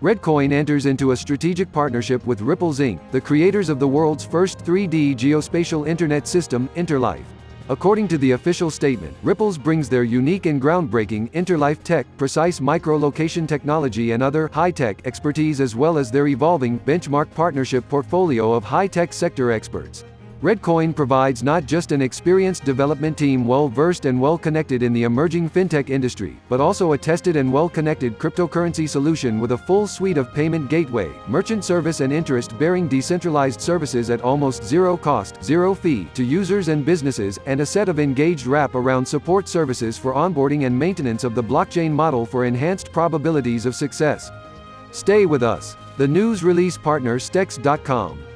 Redcoin enters into a strategic partnership with Ripples Inc., the creators of the world's first 3D geospatial internet system, Interlife. According to the official statement, Ripples brings their unique and groundbreaking Interlife tech, precise micro-location technology and other high-tech expertise as well as their evolving benchmark partnership portfolio of high-tech sector experts. Redcoin provides not just an experienced development team well-versed and well-connected in the emerging fintech industry, but also a tested and well-connected cryptocurrency solution with a full suite of payment gateway, merchant service and interest-bearing decentralized services at almost zero cost, zero fee to users and businesses, and a set of engaged wrap around support services for onboarding and maintenance of the blockchain model for enhanced probabilities of success. Stay with us. The news release partner Stex.com